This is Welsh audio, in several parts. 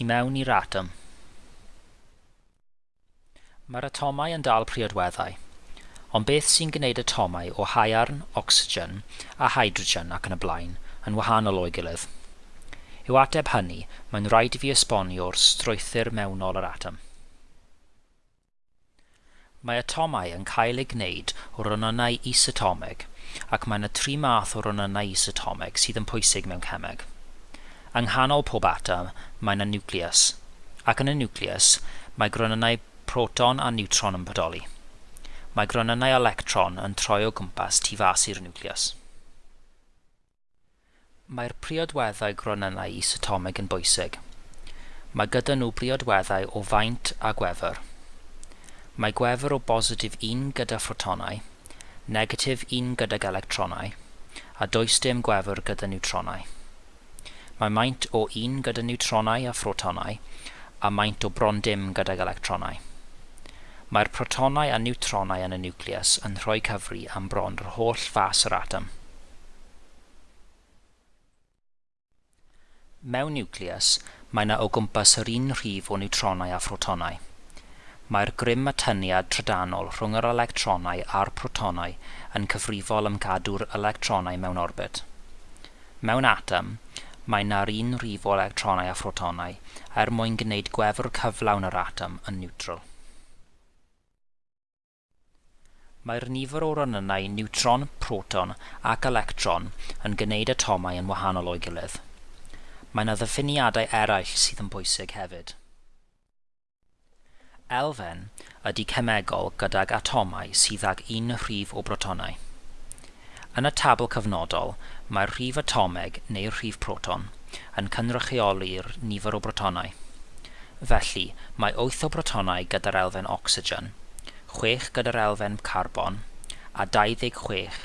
tu mewn i'r atom. Mae'r atomau yn dal priodweddau, ond beth sy'n gwneud atomau o haiarn, ocsigen a hydrogen ac yn y blaen yn wahanol o'i gilydd? I'w ateb hynny, mae'n rhaid i fi esbonio'r strwythyr mewnol yr atom. Mae atomau yn cael eu gwneud o onynau isatomeg, ac mae yna tri math o onynau isatomeg sydd yn pwysig mewn cemeg. Yng nghanol pob atom, mae yna nucleus, ac yn y nucleus, mae gronynau proton a neutron yn bodoli. Mae gronynau electron yn troi o gwmpas tu fas i'r nucleus. Mae'r priodweddau gronynau isotomig yn bwysig. Mae gyda nhw priodweddau o faint a gwefr. Mae gwefr o bositif 1 gyda ffotonau, negatif 1 gydag electronau, a does dim gwefr gyda neutronau. Mae maint o 1 gyda neutronau a phrotonau, a maint o bron dim gydag electronau. Mae'r protonau a neutronau yn y nucleus yn rhoi cyfri am bron yr holl fas yr atom. Mewn nucleus, mae yna o gwmpas yr un rhif o neutronau a phrotonau. Mae'r grym a tyniad trydanol rhwng yr electronau a'r protonau yn cyfrifol am gadw'r electronau mewn orbit. Mewn atom, mae na'r un rifo electronau a phrotonau er mwyn gwneud gwefr cyflawn yr atom yn niwtral. Mae'r nifer o ronynnau niwtron, proton ac electron yn gwneud atomau yn wahanol o'i gilydd. Mae yna ddiffiniadau eraill sydd yn bwysig hefyd. Elfen ydy cemegol gydag atomau sydd ag un rhif o brotonau. Yn y tabl cyfnodol, mae'r rhif atomeg neu'r rhif proton yn cynrychioli'r nifer o brotonau. Felly, mae 8 o brotonau gyda'r elfen ocsigen, 6 gyda'r elfen carbon a 26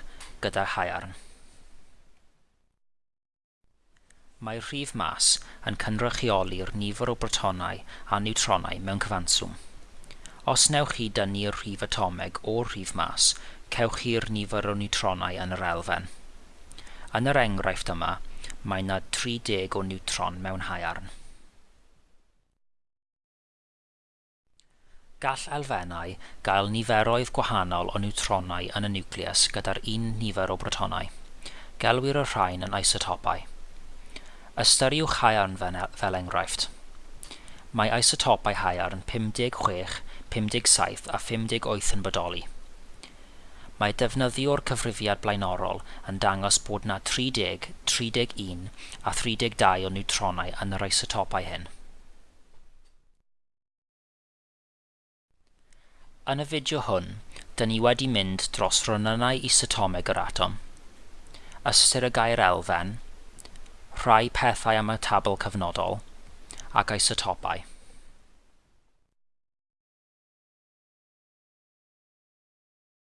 gyda haearn. Mae'r rhif mas yn cynrychioli'r nifer o brotonau a niwtronau mewn cyfanswm. Os newch chi dynnu'r rhif atomeg o'r rhif mas, cewch chi'r nifer o niwtronau yn yr elfen. Yn yr enghraifft yma, mae yna 30 o niwtron mewn haearn. Gall elfennau gael niferoedd gwahanol o niwtronau yn y nucleus gyda'r un nifer o brotonau. Gelwir y rhain yn isotopau. Ystyriwch haearn fel enghraifft. Mae isotopau haearn 56, 57 a 58 yn bodoli. Mae defnyddio'r cyfrifiad blaenorol yn dangos bod na 30, 31 a 32 o neutronau yn yr isotopau hyn. Yn y fideo hwn, dyn ni wedi mynd dros ronynnau isotomeg yr atom, ystyr y gair elfen, rhai pethau am y tabl cyfnodol, ac isotopau.